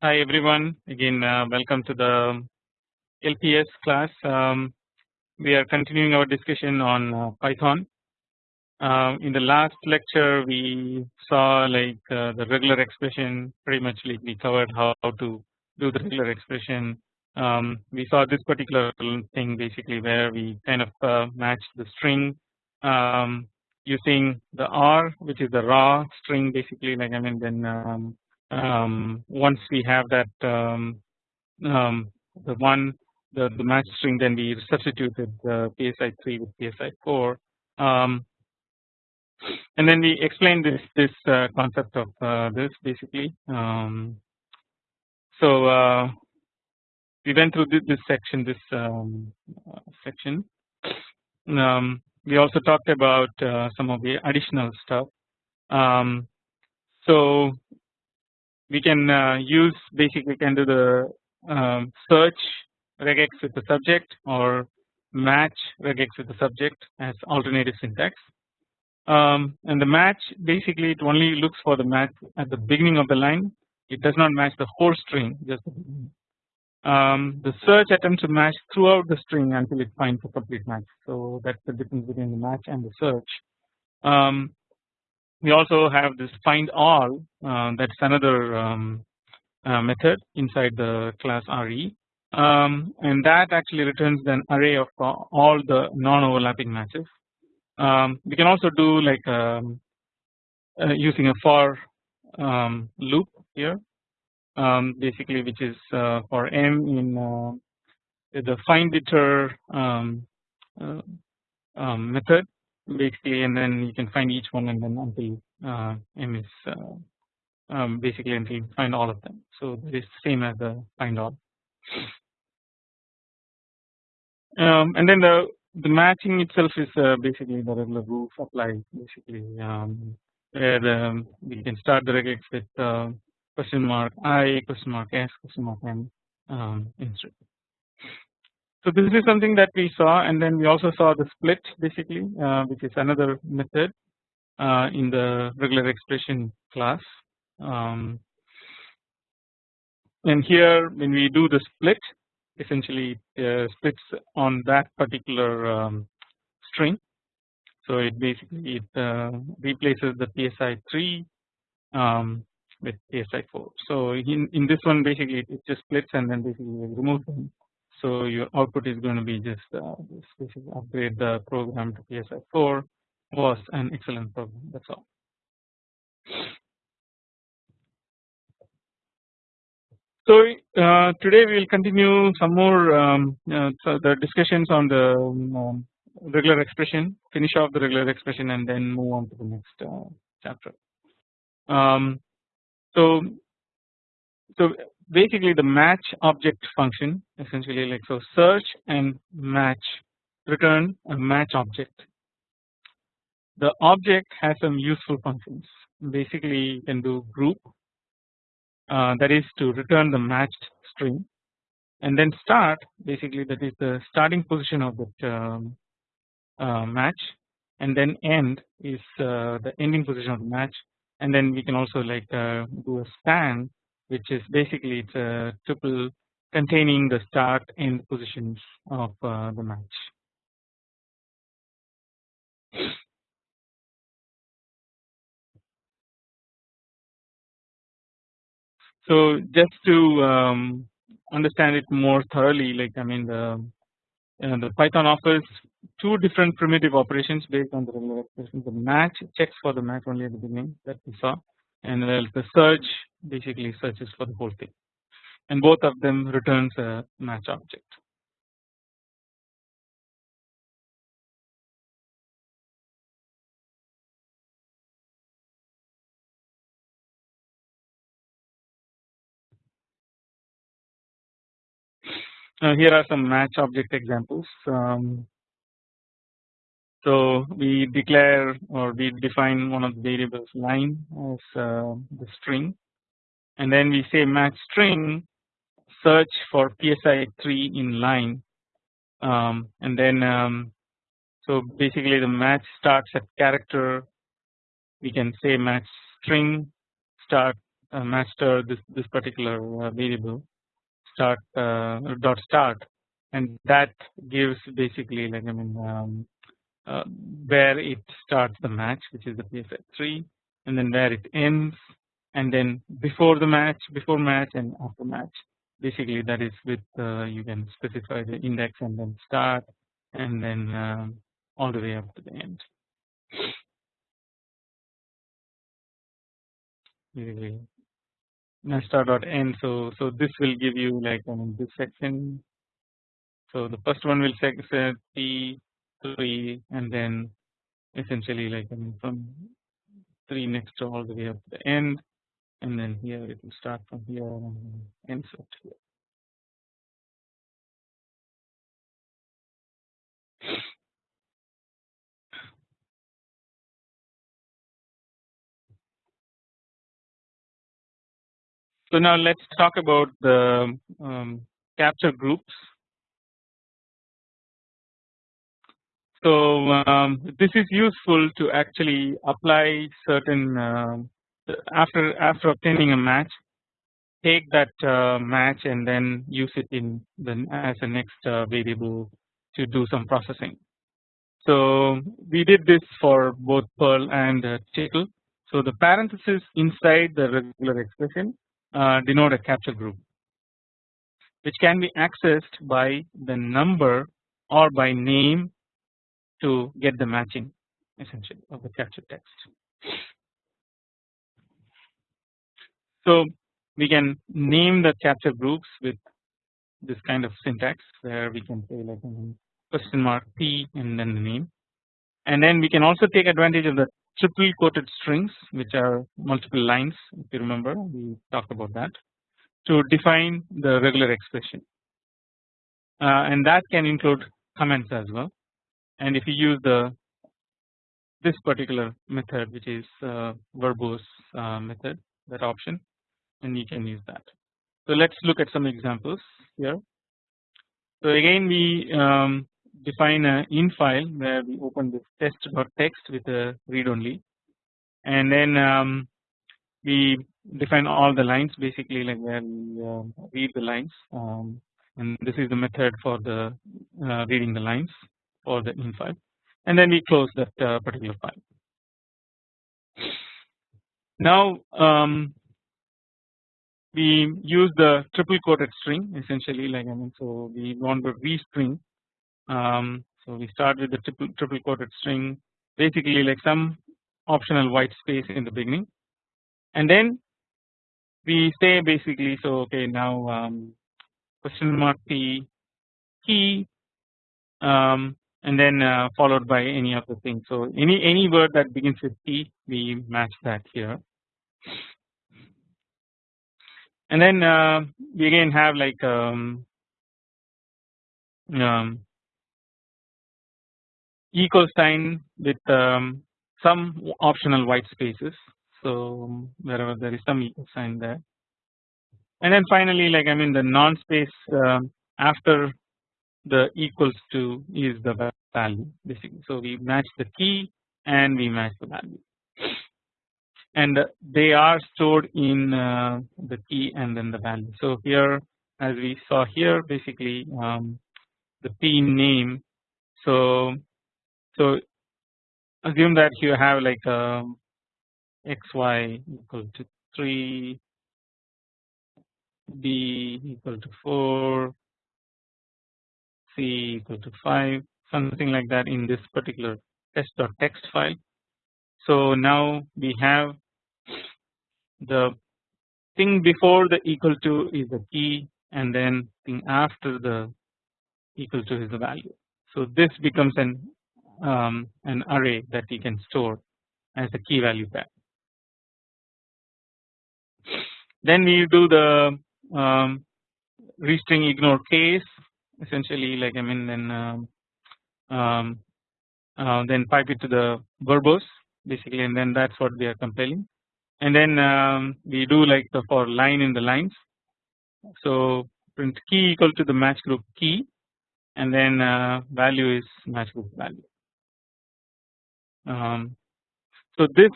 Hi everyone again uh, welcome to the LPS class. Um, we are continuing our discussion on uh, Python. Uh, in the last lecture we saw like uh, the regular expression pretty much like we covered how, how to do the regular expression. Um, we saw this particular thing basically where we kind of uh, match the string um, using the R which is the raw string basically like I mean then um, once we have that um, um, the one the, the match string then we substituted the PSI3 with PSI4 um, and then we explained this this uh, concept of uh, this basically. Um, so uh, we went through this, this section this section. We also talked about uh, some of the additional stuff. So we can uh, use basically can do the um, search regex with the subject or match regex with the subject as alternative syntax. Um, and the match basically it only looks for the match at the beginning of the line it does not match the whole string just the um, the search attempts to match throughout the string until it finds a complete match. So that's the difference between the match and the search. Um, we also have this find all uh, that's another um, uh, method inside the class RE um, and that actually returns an array of uh, all the non-overlapping matches. Um, we can also do like um, uh, using a for um, loop here um, basically which is uh, for m in uh, the find iter um, method basically and then you can find each one and then until uh, m is uh, um, basically until you find all of them. So is same as the find all. Um, and then the the matching itself is uh, basically the regular rules apply basically um, where the, we can start the regex with uh, question mark i question mark s question mark m um, instead. So this is something that we saw and then we also saw the split basically uh, which is another method uh, in the regular expression class. Um, and here when we do the split essentially uh, splits on that particular um, string. So it basically it uh, replaces the PSI3 um, with PSI4 so in, in this one basically it, just splits and then basically removes them so your output is going to be just, uh, upgrade the program to PSI4 was an excellent program that's all. So uh, today we will continue some more um, uh, so the discussions on the um, regular expression finish off the regular expression and then move on to the next uh, chapter. Um, so so basically the match object function essentially like so search and match return a match object. The object has some useful functions basically you can do group uh, that is to return the matched string and then start basically that is the starting position of that um, uh, match and then end is uh, the ending position of the match and then we can also like uh, do a span which is basically it's a tuple containing the start end positions of uh, the match. So just to um, understand it more thoroughly like I mean the uh, the Python offers two different primitive operations based on the regular the match checks for the match only at the beginning that we saw and the search basically searches for the whole thing and both of them returns a match object. Now here are some match object examples. Um, so we declare or we define one of the variables line as uh, the string. And then we say match string search for PSI3 in line. Um, and then um, so basically the match starts at character. We can say match string start uh, master this this particular uh, variable start uh, dot start. And that gives basically like I mean um, uh, where it starts the match which is the PSI3 and then where it ends and then before the match before match and after match basically that is with uh, you can specify the index and then start and then um, all the way up to the end. Nesta.end so so this will give you like I mean this section so the first one will set P three and then essentially like I mean from three next to all the way up to the end and then here it will start from here and up here. So now let's talk about the um, capture groups. So um, this is useful to actually apply certain uh, after after obtaining a match take that uh, match and then use it in the as a next uh, variable to do some processing. So we did this for both Perl and uh, Tcl. So the parenthesis inside the regular expression uh, denote a capture group which can be accessed by the number or by name to get the matching essentially of the capture text. So we can name the capture groups with this kind of syntax where we can say like question mark p and then the name. And then we can also take advantage of the triple quoted strings which are multiple lines if you remember we talked about that to define the regular expression. Uh, and that can include comments as well and if you use the this particular method which is uh, verbose uh, method that option and you can use that. So let's look at some examples here. So again we um, define a in file where we open this test.txt with a read only and then um, we define all the lines basically like where we uh, read the lines um, and this is the method for the uh, reading the lines for the in file and then we close that uh, particular file. Now um, we use the triple quoted string essentially like I mean so we want to restring um, so we start with the triple triple quoted string basically like some optional white space in the beginning and then we say basically so okay now um, question mark p key um, and then uh, followed by any of the things. So any any word that begins with T we match that here. And then uh, we again have like um, um, equal sign with um, some optional white spaces. So wherever there is some equal sign there. And then finally like I mean the non space uh, after the equals to is the value basically. So we match the key and we match the value. And they are stored in uh, the key and then the value. So here as we saw here basically um, the p name. So so assume that you have like um, xy equal to 3 b equal to 4 c equal to 5 something like that in this particular test.txt file so now we have the thing before the equal to is the key and then thing after the equal to is the value. So this becomes an um, an array that we can store as a key value pair. Then we do the um, restring ignore case essentially like I mean then um, um, uh, then pipe it to the verbose basically and then that's what we are compiling. And then um, we do like the for line in the lines. So print key equal to the match group key and then uh, value is match group value. Um, so this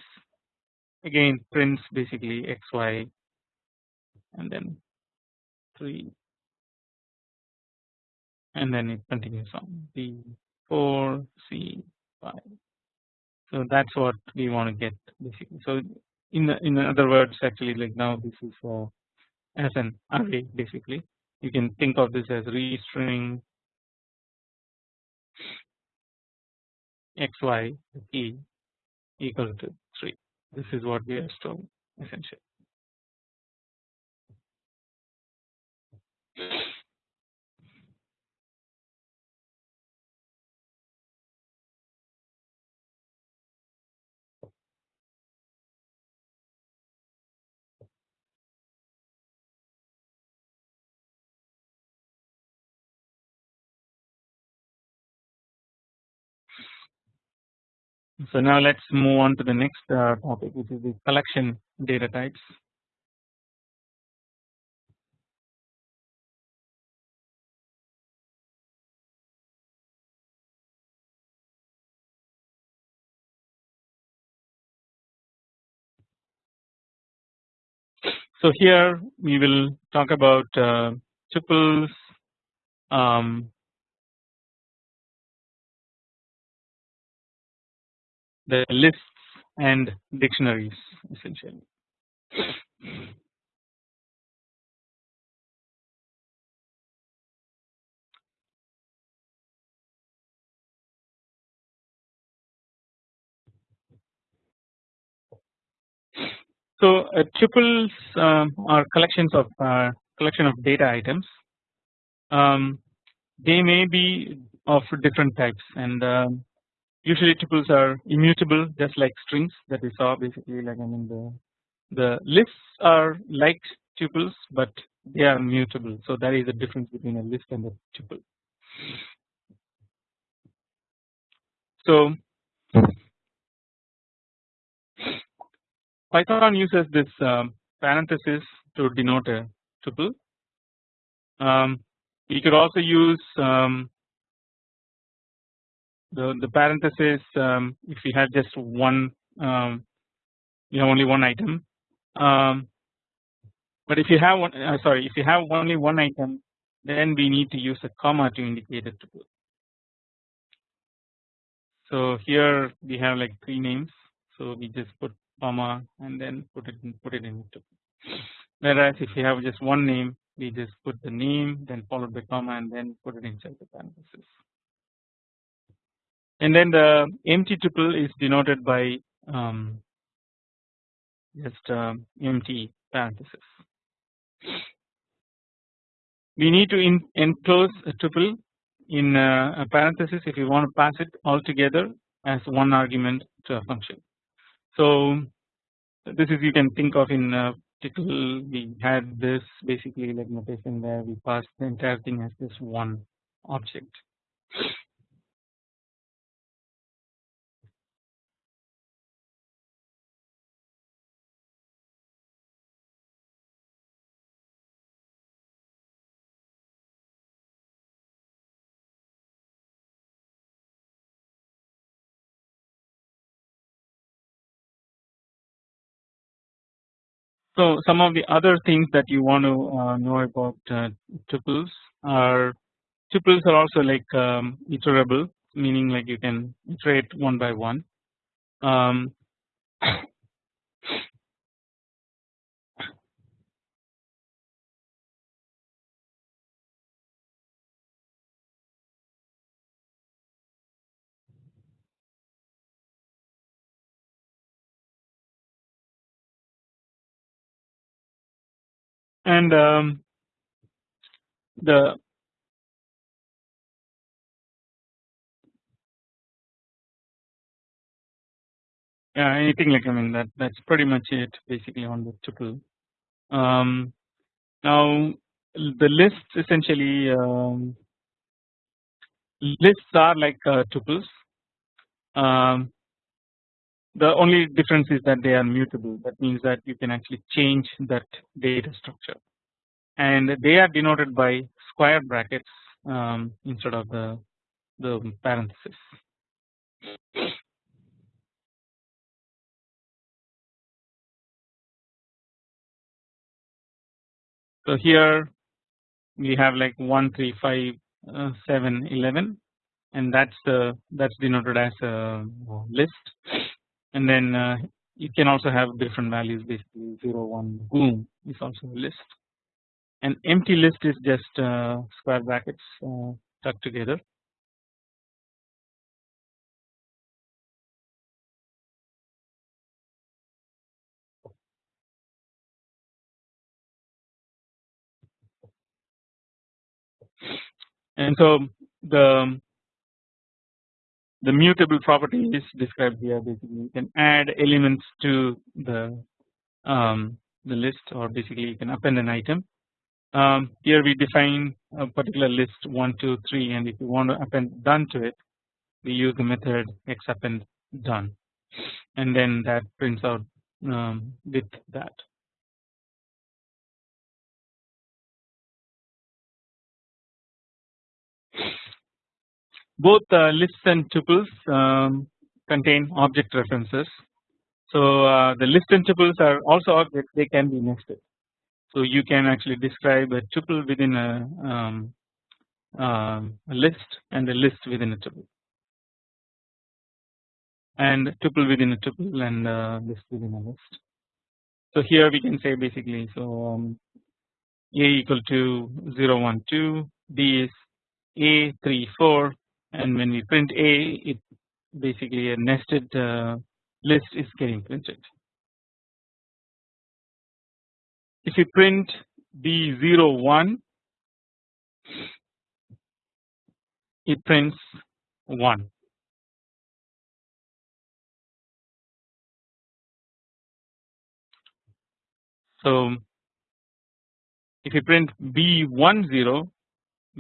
again prints basically xy and then 3 and then it continues on. B 4 C 5 so that's what we want to get basically. So in in other words actually like now this is uh, as an array basically. You can think of this as restring xy key equal to 3 this is what we are storing essentially So now let's move on to the next uh, topic which is the collection data types. So here we will talk about uh, tuples, um, the lists and dictionaries essentially. So uh, tuples um, are collections of uh, collection of data items. Um, they may be of different types and um, usually tuples are immutable just like strings that we saw basically like I mean the the lists are like tuples but they are mutable so that is the difference between a list and a tuple. So Python uses this um, parenthesis to denote a tuple. Um, you could also use um, the the parenthesis um, if you have just one um, you have only one item. Um, but if you have one uh, sorry if you have only one item then we need to use a comma to indicate it. So here we have like three names. So we just put comma and then put it in, put it in whereas if you have just one name we just put the name then followed by comma and then put it inside the parenthesis and then the empty tuple is denoted by um, just uh, empty parenthesis. We need to enclose a tuple in uh, a parenthesis if you want to pass it all together as one argument to a function. So this is you can think of in uh, tuple we had this basically like notation where we pass the entire thing as this one object. So some of the other things that you want to uh, know about uh, tuples are tuples are also like um, iterable meaning like you can iterate one by one. Um, and um, the yeah anything like I mean that that's pretty much it basically on the tuple. Um, now the lists essentially um, lists are like uh, tuples. Um, the only difference is that they are mutable. That means that you can actually change that data structure. And they are denoted by square brackets um, instead of the the parenthesis. So here we have like 1 3 5 uh, 7 11 and that's the that's denoted as a list and then uh, you can also have different values basically 0 1 boom is also a list. An empty list is just uh, square brackets uh, stuck together. And so the the mutable property is described here basically. You can add elements to the um, the list or basically you can append an item. Um, here we define a particular list 1 2 3 and if you want to append done to it we use the method x append done. And then that prints out um, with that both uh, lists and tuples um, contain object references. So uh, the list and tuples are also objects they can be nested. So you can actually describe a tuple within a, um, um, a list and a list within a tuple and tuple within a tuple and a list within a list. So here we can say basically so um, a equal to 0 1 2 b is a 3 4 and when we print A it basically a nested uh, list is getting printed. If you print B01 it prints 1 so if you print B10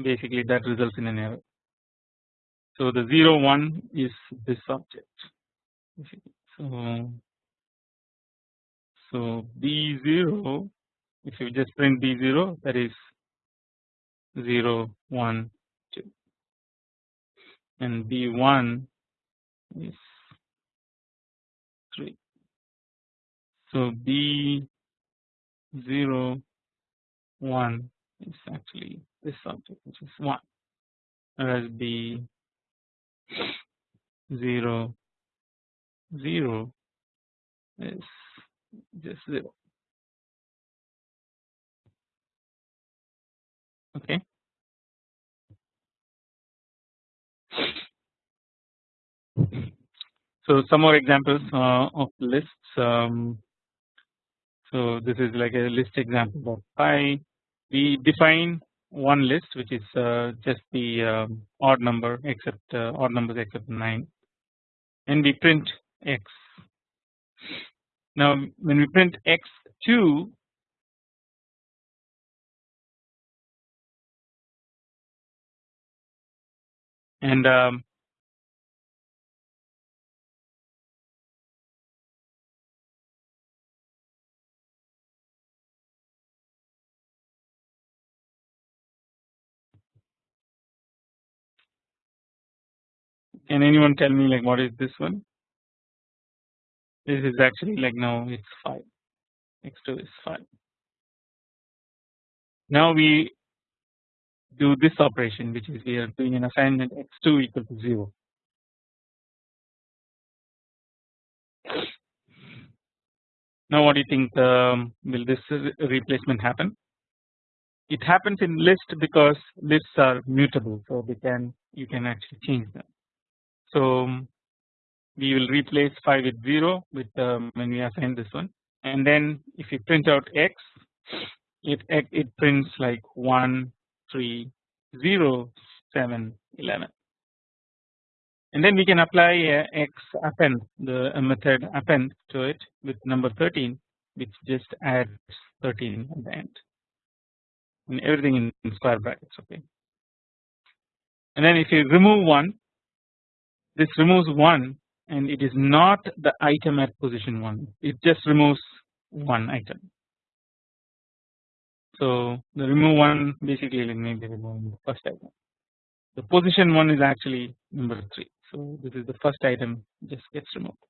basically that results in an error so the 0 1 is this object. So so B 0 if you just print B 0 that is 0 1 2 and B 1 is 3. So B 0 1 is actually this object which is 1 whereas B 0 0 is just 0 okay. So some more examples uh, of lists um, so this is like a list example of pi. We define one list which is uh, just the um, odd number except uh, odd numbers except 9 and we print x. Now when we print x2 and um, Can anyone tell me like what is this one? This is actually like now it's 5 x2 is 5. Now we do this operation which is we are doing an assignment x2 equal to 0. Now what do you think um, will this replacement happen? It happens in list because lists are mutable so they can you can actually change them. So we will replace 5 with 0 with um, when we assign this one. And then if you print out x it it prints like 1 3 0 7 11 and then we can apply a x append the method append to it with number 13 which just adds 13 at the end. And everything in square brackets okay? And then if you remove one this removes 1 and it is not the item at position 1 it just removes hmm. one item. So the remove 1 basically removing the first item the position 1 is actually number 3 so this is the first item just gets removed.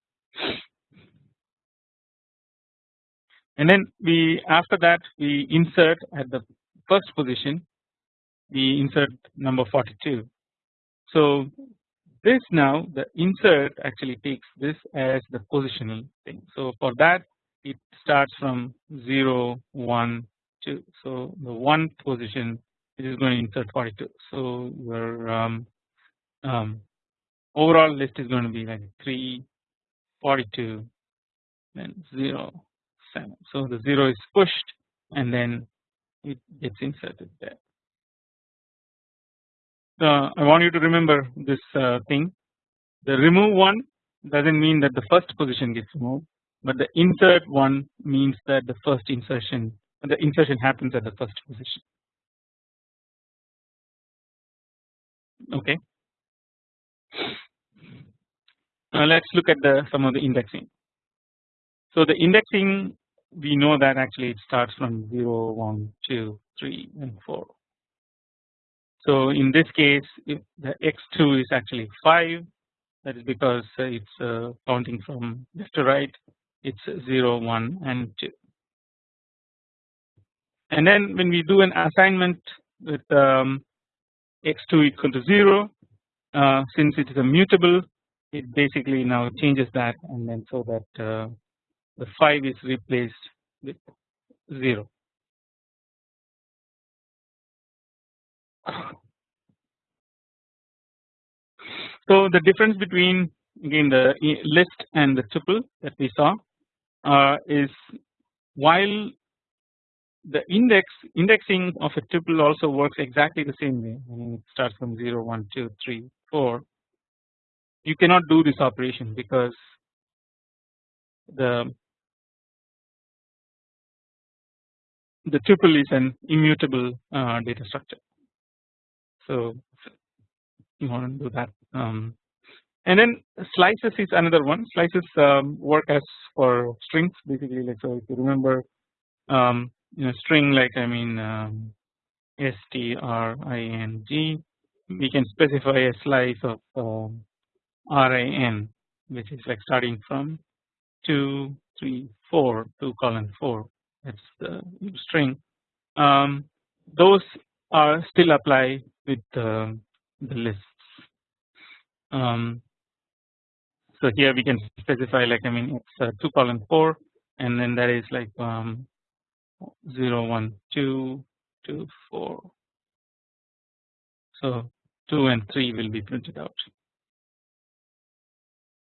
and then we after that we insert at the first position we insert number 42. So this now the insert actually takes this as the positional thing. So for that it starts from 0 1 2 so the one position it is going to insert 42 so your um, um, overall list is going to be like 3 42 then 0 7 so the 0 is pushed and then it gets inserted there. Uh, I want you to remember this uh, thing. The remove one doesn't mean that the first position gets removed but the insert one means that the first insertion the insertion happens at the first position. Okay. Now let's look at the some of the indexing. So the indexing we know that actually it starts from 0 1 2 3 and 4 so in this case the x2 is actually 5 that is because it's uh, counting from left to right it's 0 1 and 2 and then when we do an assignment with um, x2 equal to 0 uh, since it is a mutable it basically now changes that and then so that uh, the 5 is replaced with 0 so the difference between again the list and the tuple that we saw uh, is while the index indexing of a tuple also works exactly the same way it starts from 0 1 2 3 4 you cannot do this operation because the the tuple is an immutable uh, data structure so you want to do that? Um, and then slices is another one. Slices um, work as for strings basically like so if you remember um, you know string like I mean um, string we can specify a slice of um, rin which is like starting from 2 3 4 2 colon 4 that's the string. Um, those are still apply with uh, the lists. Um, so here we can specify like I mean it's uh, 2 column 4 and then that is like um, 0 1 2 2 4 so 2 and 3 will be printed out.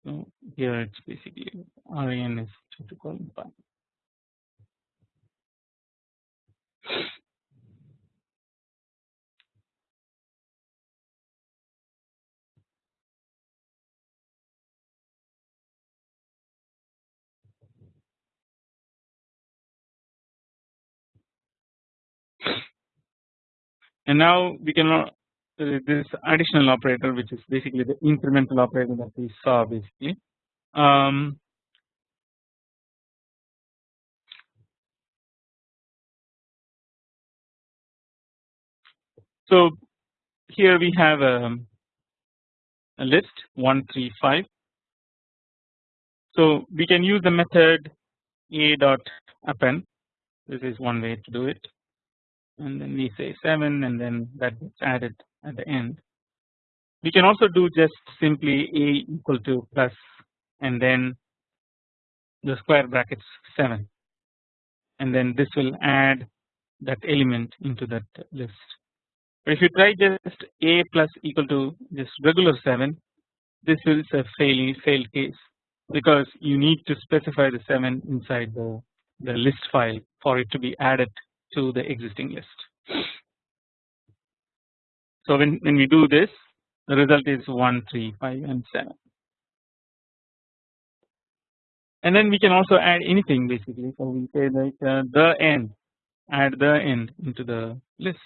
So here it's basically RN is 2 to colon 5 and now we can uh, this additional operator which is basically the incremental operator that we saw basically. Um, so here we have a, a list 135 so we can use the method a dot append. This is one way to do it and then we say 7 and then that gets added at the end. We can also do just simply a equal to plus and then the square brackets 7 and then this will add that element into that list. But if you try just a plus equal to just regular 7 this is a fail failed case because you need to specify the 7 inside the, the list file for it to be added to the existing list. So when, when we do this the result is 1 3 5 and 7 and then we can also add anything basically. So we say like uh, the end add the end into the list.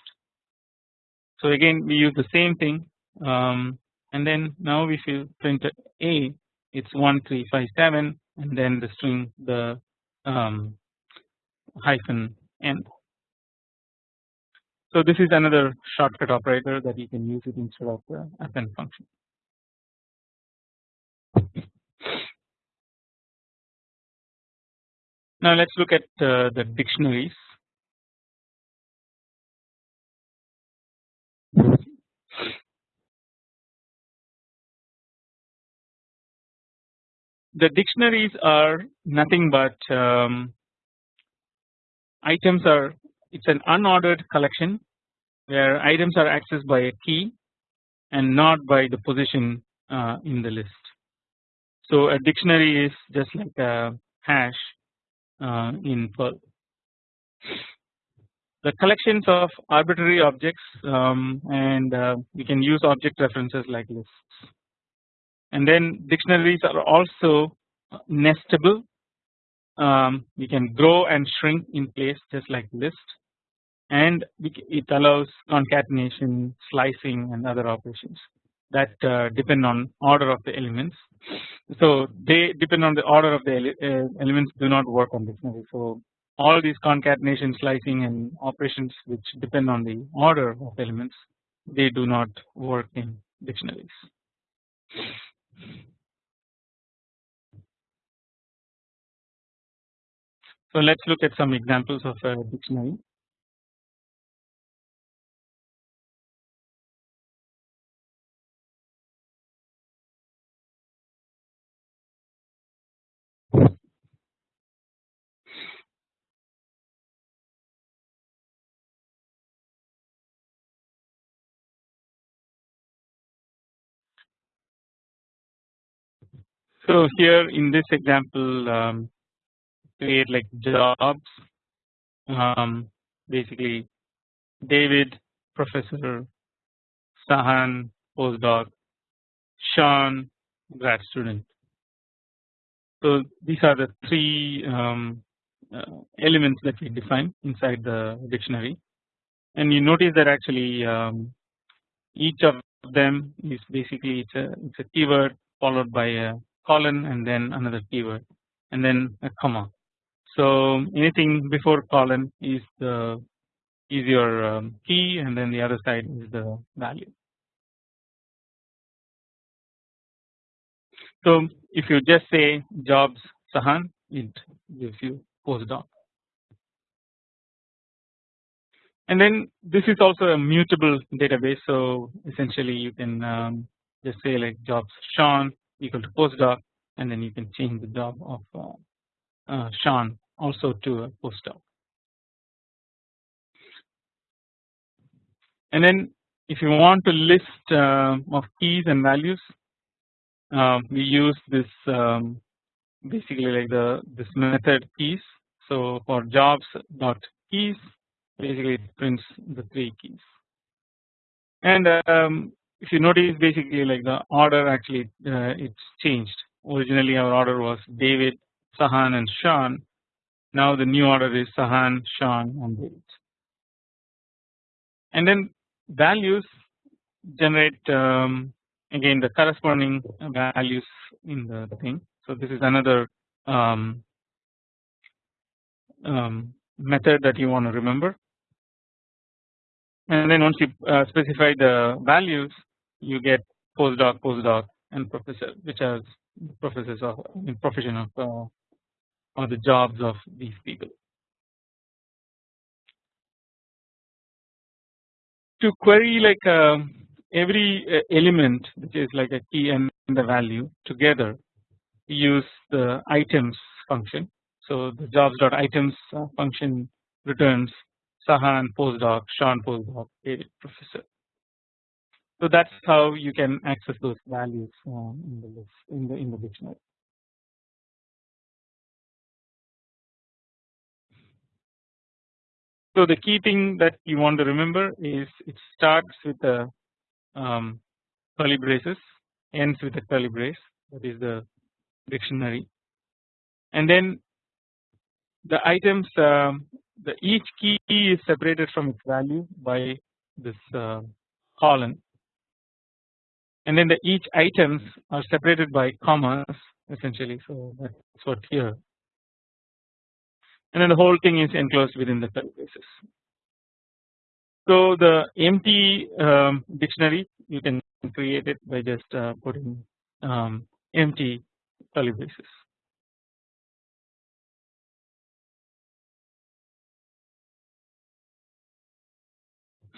So again we use the same thing um, and then now we feel print a it's 1357 and then the string the um, hyphen end so this is another shortcut operator that you can use it instead of the append function. Now let's look at uh, the dictionaries. The dictionaries are nothing but um, items are it's an unordered collection where items are accessed by a key and not by the position uh, in the list. So a dictionary is just like a hash uh, in Perl. The collections of arbitrary objects um, and uh, we can use object references like lists. And then dictionaries are also nestable. Um, we can grow and shrink in place just like list and it allows concatenation, slicing and other operations that uh, depend on order of the elements. So they depend on the order of the ele uh, elements do not work on dictionary. So all these concatenation, slicing and operations which depend on the order of elements they do not work in dictionaries. So let's look at some examples of a dictionary. So here in this example um, create like jobs um, basically David professor Sahan postdoc Sean grad student. So these are the three um, uh, elements that we define inside the dictionary and you notice that actually um, each of them is basically it's a it's a keyword followed by a colon and then another keyword and then a comma. So anything before colon is the is your um, key and then the other side is the value. So if you just say jobs Sahan it gives you postdoc and then this is also a mutable database so essentially you can um, just say like jobs Sean equal to postdoc and then you can change the job of uh, uh, Sean also to a postdoc. And then if you want to list uh, of keys and values uh, we use this um, basically like the this method keys so for jobs dot keys basically it prints the three keys and um, if you notice basically like the order actually uh, it's changed. Originally our order was David Sahan and Sean. Now the new order is Sahan Sean and David. And then values generate um, again the corresponding values in the thing. So this is another um, um, method that you want to remember. And then once you uh, specify the values you get postdoc, postdoc, and professor, which are professors of profession of uh, or the jobs of these people. To query like uh, every element which is like a key and the value together, we use the items function. So the jobs dot items uh, function returns Sahan postdoc, Sean postdoc, David professor. So that's how you can access those values um, in the list in the in the dictionary. So the key thing that you want to remember is it starts with a um, curly braces, ends with a curly brace that is the dictionary, and then the items um, the each key is separated from its value by this uh, colon and then the each items are separated by commas essentially. So that's what here, and then the whole thing is enclosed within the curly braces. So the empty um, dictionary you can create it by just uh, putting um, empty curly braces.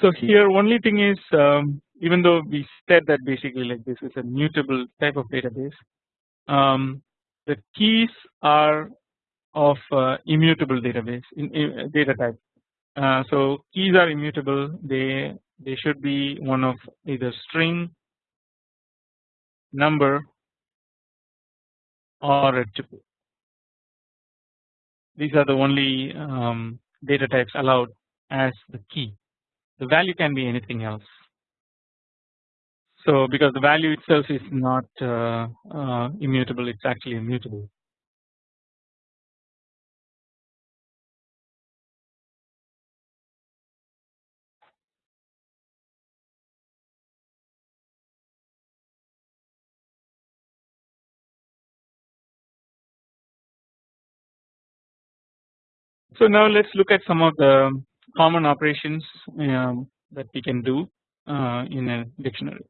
So here only thing is um, even though we said that basically like this is a mutable type of database um, the keys are of uh, immutable database in, in data type. Uh, so keys are immutable they they should be one of either string number or a tuple. These are the only um, data types allowed as the key. The value can be anything else. So because the value itself is not uh, uh, immutable, it's actually immutable. So now let's look at some of the common operations um, that we can do uh, in a dictionary.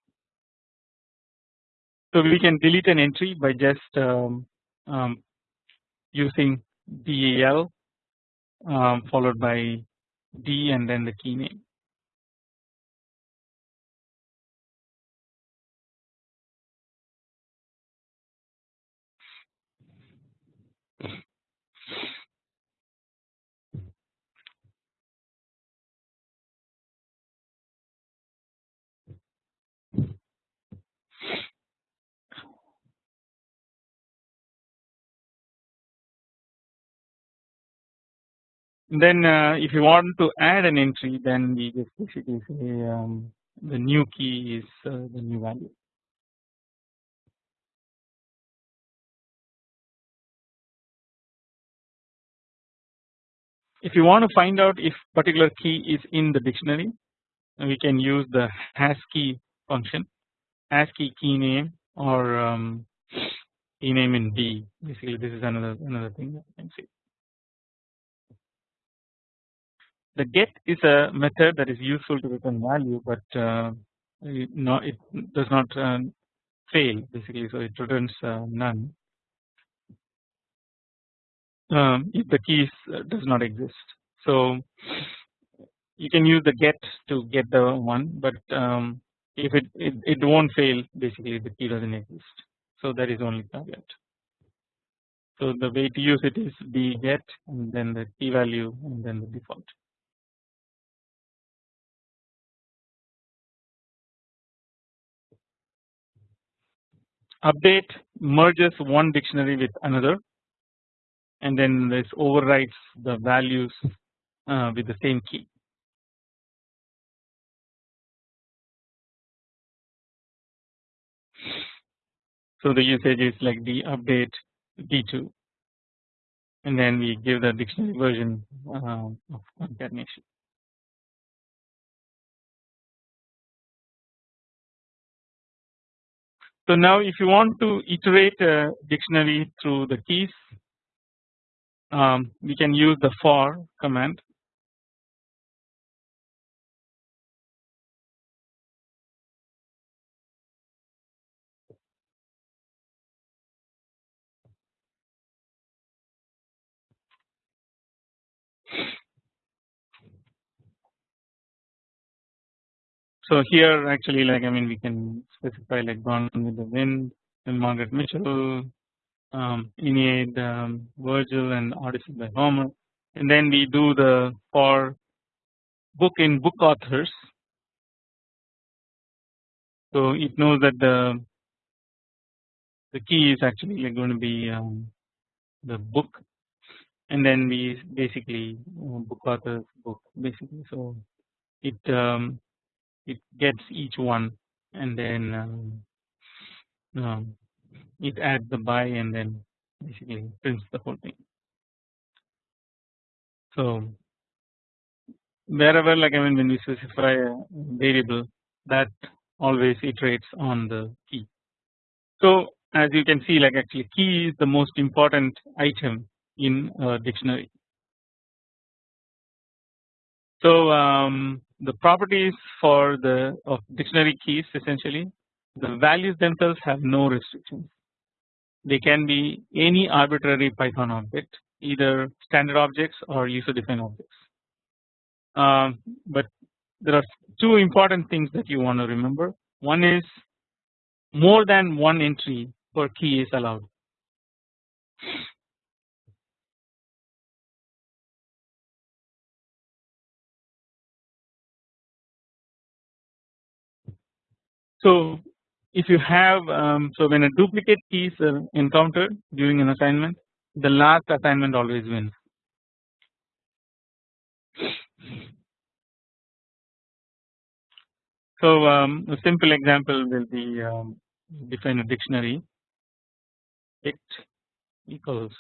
So we can delete an entry by just um, um, using del um, followed by d and then the key name. Then uh, if you want to add an entry then we just basically say um, the new key is uh, the new value. If you want to find out if particular key is in the dictionary we can use the has key function ASCII key name or um, key name in D basically this is another another thing that you can see. The get is a method that is useful to return value, but uh, it, it does not uh, fail basically. So it returns uh, none um, if the key uh, does not exist. So you can use the get to get the one, but um, if it, it it won't fail basically the key doesn't exist. So that is only target. So the way to use it is the get and then the key value and then the default. Update merges one dictionary with another and then this overwrites the values uh, with the same key. So the usage is like the update d2 and then we give the dictionary version uh, of concatenation. So now if you want to iterate a dictionary through the keys um, we can use the for command So here actually like I mean we can specify like Gone with the Wind and Margaret Mitchell, um, Aeneid, um, Virgil and Odyssey by Homer. And then we do the for book in book authors. So it knows that the the key is actually like going to be um, the book. And then we basically uh, book authors book basically. So it um, it gets each one and then um, um, it adds the by and then basically prints the whole thing. So wherever like I mean when we specify a variable that always iterates on the key. So as you can see like actually key is the most important item in a dictionary. So um, the properties for the of dictionary keys essentially the values themselves have no restrictions. They can be any arbitrary Python object either standard objects or user defined objects. Um, but there are two important things that you want to remember. One is more than one entry per key is allowed. So if you have um, so when a duplicate key is encountered during an assignment the last assignment always wins. So um, a simple example will be um, define a dictionary dict equals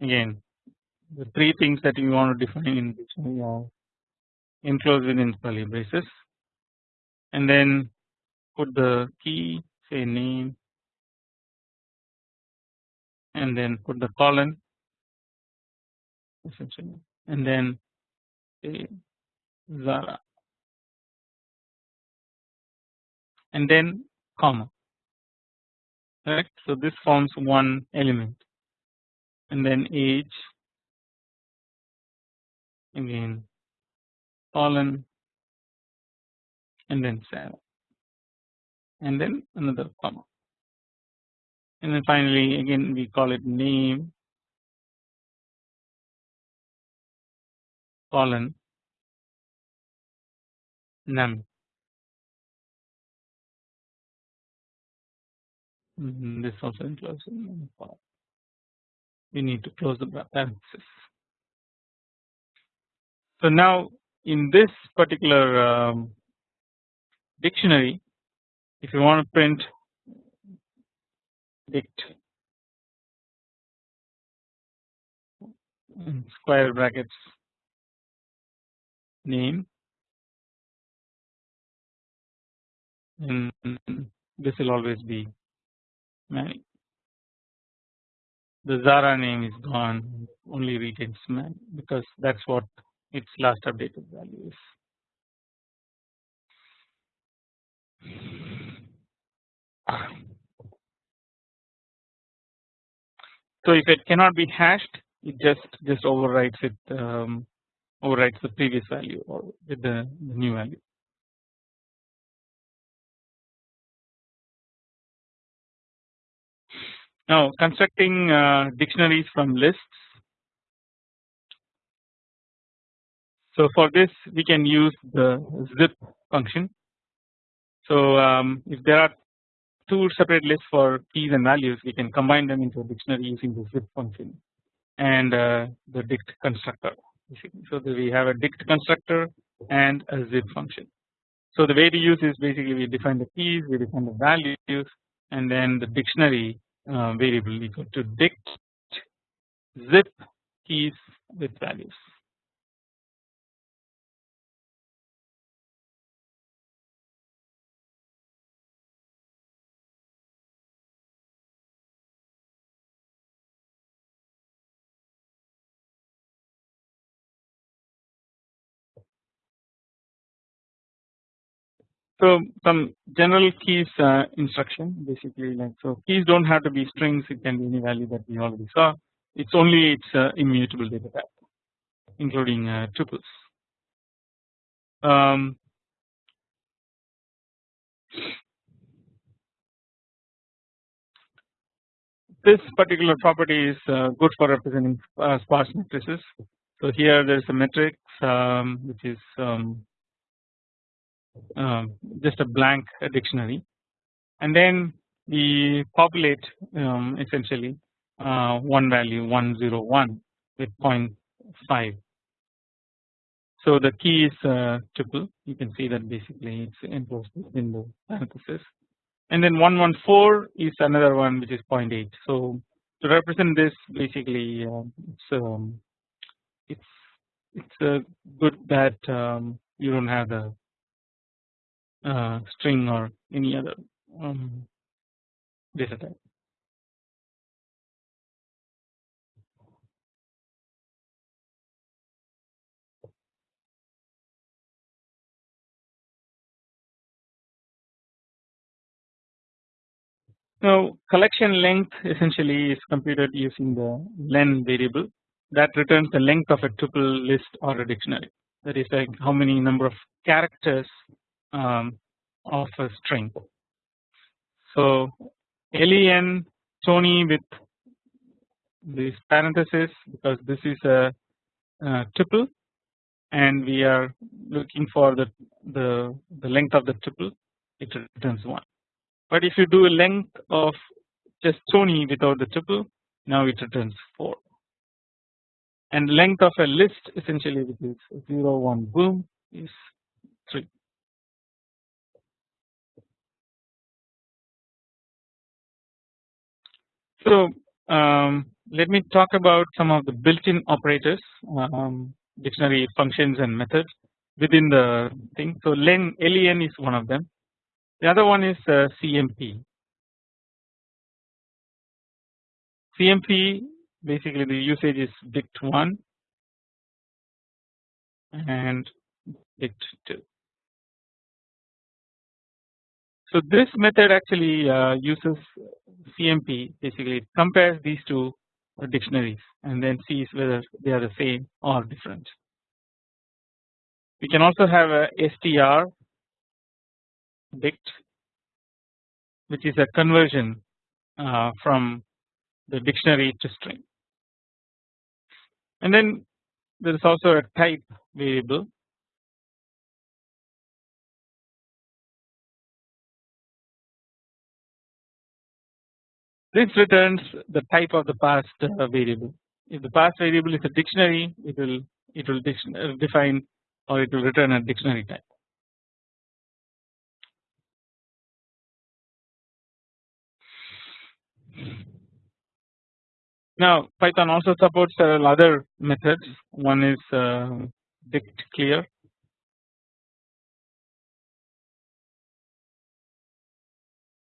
again the three things that you want to define in dictionary are enclosed within curly braces and then put the key say name and then put the colon essentially and then say Zara. And then comma. Correct. So this forms one element. And then age again colon and then and then another comma and then finally again we call it name colon num Mm-hmm. this also includes we need to close the parenthesis. So now in this particular um, dictionary if you want to print dict square brackets name and this will always be Manny. The Zara name is gone only retains man because that's what its last updated value is. So if it cannot be hashed it just just overwrites it um, overwrites the previous value or with the, the new value. Now constructing uh, dictionaries from lists. So for this we can use the zip function. So um, if there are two separate lists for keys and values we can combine them into a dictionary using the zip function and uh, the dict constructor. So we have a dict constructor and a zip function. So the way to use is basically we define the keys, we define the values and then the dictionary uh, variable equal to dict zip keys with values. So some general keys uh, instruction basically like so keys don't have to be strings it can be any value that we already saw it's only its uh, immutable data type including uh, tuples. Um, this particular property is uh, good for representing uh, sparse matrices. So here there is a matrix um, which is um, um, just a blank dictionary and then we populate um, essentially uh, one value 101 with 0.5. So the key is uh, tuple you can see that basically it's enclosed in the parenthesis and then 114 is another one which is 0.8. So to represent this basically uh, it's um, it's it's good that um, you don't have the uh, string or any other um, data type. Now collection length essentially is computed using the len variable that returns the length of a tuple list or a dictionary that is like how many number of characters um, of a string. So len Tony with this parenthesis because this is a, a tuple and we are looking for the, the, the length of the tuple it returns 1. But if you do a length of just Tony without the tuple now it returns 4 and length of a list essentially which is 0 1 boom is 3. So um, let me talk about some of the built-in operators um, dictionary functions and methods within the thing. So len len is one of them. The other one is uh, CMP. CMP basically the usage is dict1 and dict2. So this method actually uh, uses CMP basically it compares these two dictionaries and then sees whether they are the same or different. We can also have a str dict which is a conversion uh, from the dictionary to string and then there is also a type variable This returns the type of the passed uh, variable. If the passed variable is a dictionary, it will it will uh, define or it will return a dictionary type. Now Python also supports several other methods. One is uh, dict clear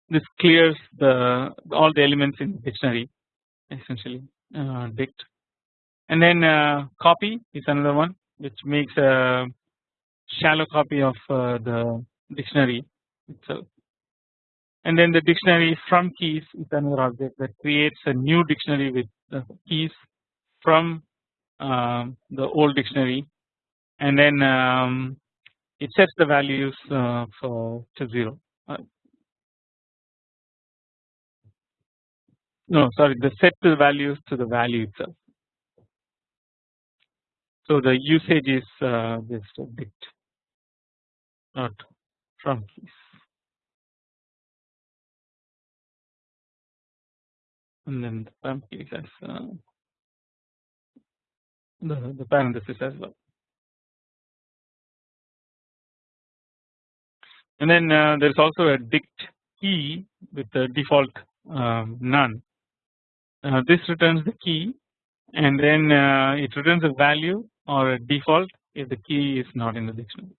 this clears the all the elements in the dictionary essentially uh, dict. And then uh, copy is another one which makes a shallow copy of uh, the dictionary itself. And then the dictionary from keys is another object that creates a new dictionary with the keys from um, the old dictionary. And then um, it sets the values uh, for to 0 no sorry the set to the values to the value itself. So the usage is uh, a bit not from keys and then the from as uh, the, the parenthesis as well. And then uh, there is also a dict key with the default um, none uh, this returns the key and then uh, it returns a value or a default if the key is not in the dictionary.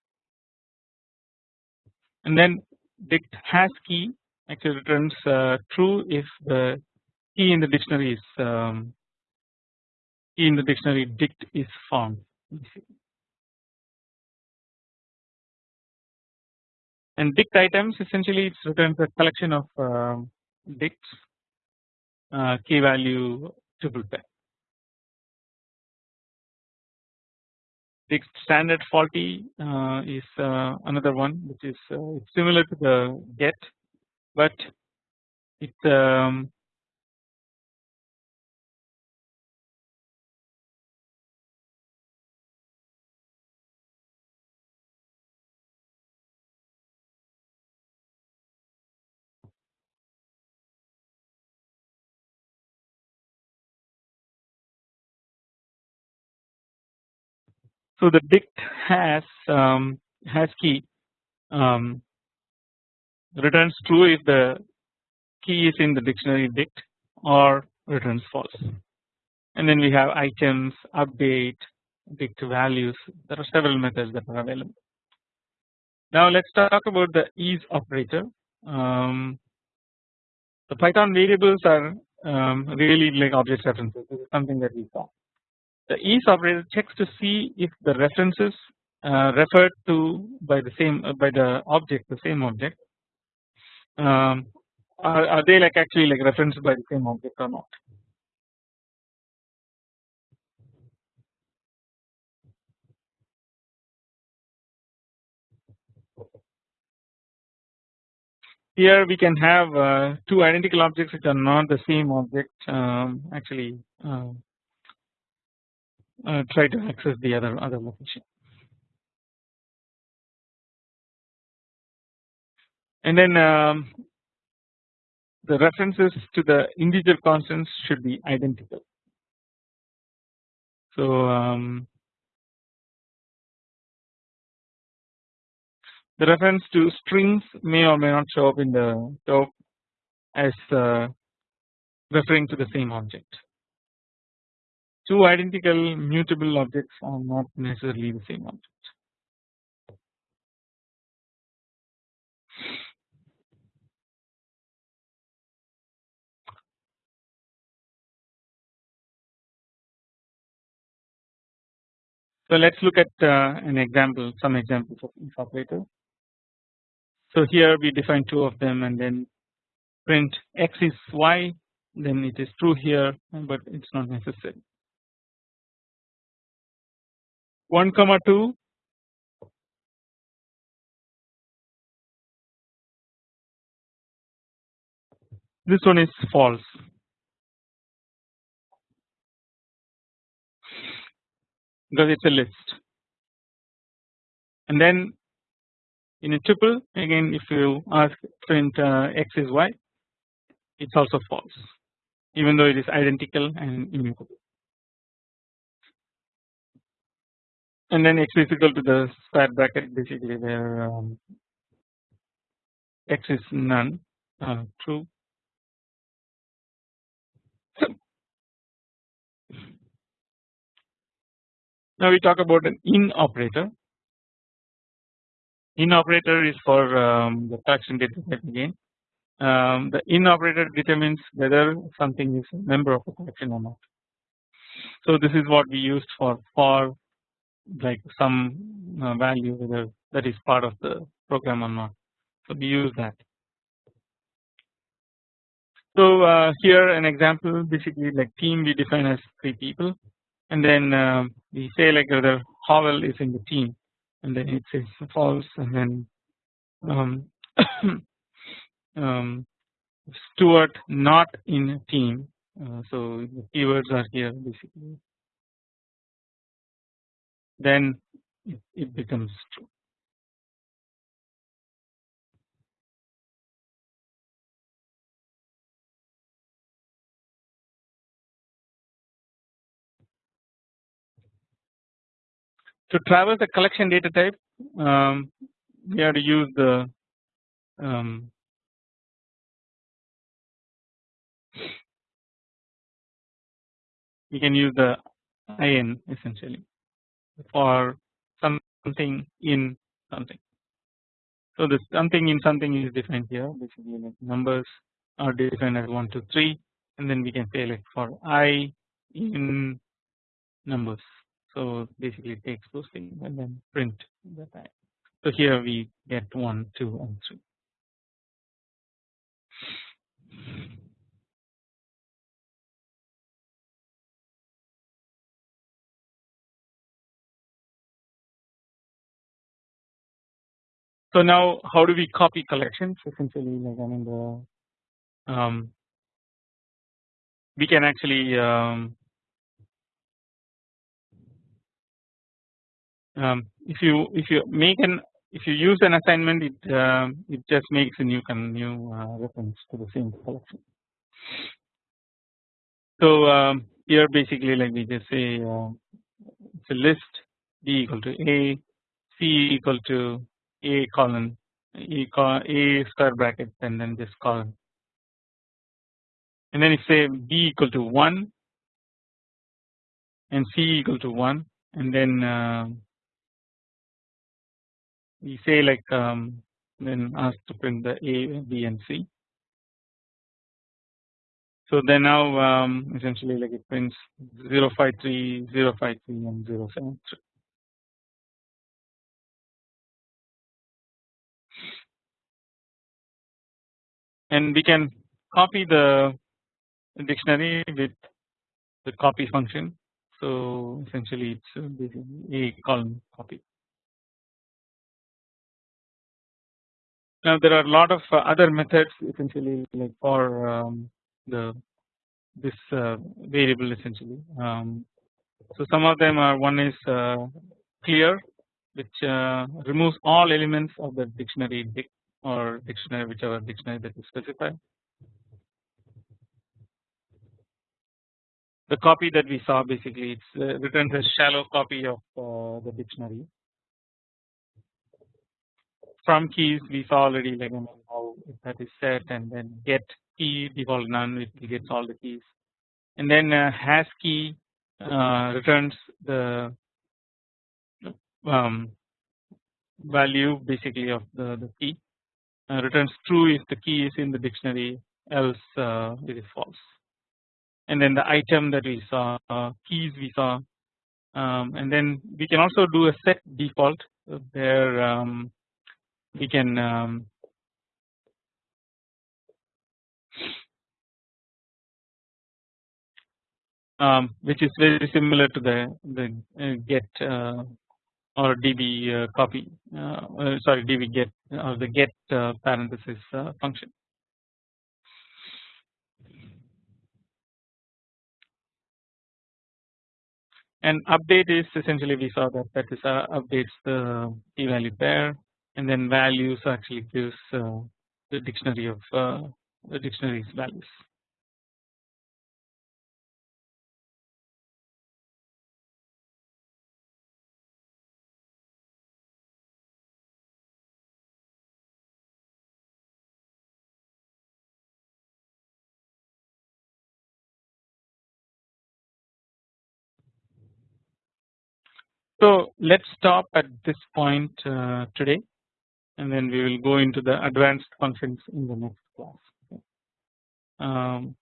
And then dict has key actually returns uh, true if the key in the dictionary is um, key in the dictionary dict is found. And dict items essentially it returns a collection of um, dicts uh, key value tuple pair. The standard faulty uh, is uh, another one which is similar to the get, but it um, So the dict has um, has key. Um, returns true if the key is in the dictionary dict or returns false. And then we have items update dict values. There are several methods that are available. Now let us talk about the is operator. Um, the Python variables are um, really like object references. This is something that we saw the E operator checks to see if the references uh, referred to by the same uh, by the object, the same object, um, are, are they like actually like referenced by the same object or not? here we can have uh, two identical objects which are not the same object um, actually um, uh, try to access the other other location. And then um, the references to the integer constants should be identical. So um, the reference to strings may or may not show up in the top as uh, referring to the same object. Two identical mutable objects are not necessarily the same object. So let us look at uh, an example some examples of if operator. So here we define two of them and then print x is y then it is true here but it is not necessary. 1 comma 2 this one is false. Because it is a list. And then in a tuple again if you ask print uh, x is y it is also false even though it is identical and immutable and then x is equal to the square bracket basically where um, x is none uh, true Now we talk about an in operator. In operator is for um, the collection data again. Um, the in operator determines whether something is a member of a collection or not. So this is what we used for for like some uh, value whether that is part of the program or not. So we use that. So uh, here an example basically like team we define as three people and then uh, we say like whether Howell is in the team and then it says false and then um, um, Stuart not in team uh, so the keywords are here basically then it, becomes true. to traverse the collection data type um, we have to use the um, we can use the in essentially for something in something. So the something in something is defined here basically like numbers are defined as 1 2 3 and then we can say like for i in numbers so basically it takes those things and then print the time. So here we get 1, 2 and 3. So now how do we copy collections essentially like I mean the um, we can actually um, um, if you if you make an if you use an assignment it uh, it just makes a new new uh, reference to the same collection. So um, here basically like we just say uh, it's a list b equal to a c equal to a colon a, a square bracket and then this column and then if say b equal to 1 and c equal to 1 and then uh, we say like um, then ask to print the A, B and C. So then now um, essentially like it prints 053, 053 and 073. And we can copy the dictionary with the copy function. So essentially it's basically a column copy. Now there are a lot of other methods essentially like for um, the this uh, variable essentially. Um, so some of them are one is uh, clear which uh, removes all elements of the dictionary or dictionary whichever dictionary that is specified. The copy that we saw basically it uh, returns a shallow copy of uh, the dictionary. From keys we saw already like how that is set and then get key default none it gets all the keys and then uh, has key uh, returns the um, value basically of the, the key returns true if the key is in the dictionary else uh, it is false and then the item that we saw uh, keys we saw um, and then we can also do a set default there. um, we can um, um, which is very similar to the the uh, get uh, or db uh, copy uh, uh, sorry db get or the get uh, parenthesis uh, function. And update is essentially we saw that that is uh, updates the key value pair and then values actually gives the dictionary of the dictionary's values. So let's stop at this point uh, today and then we will go into the advanced functions in the next class. Um,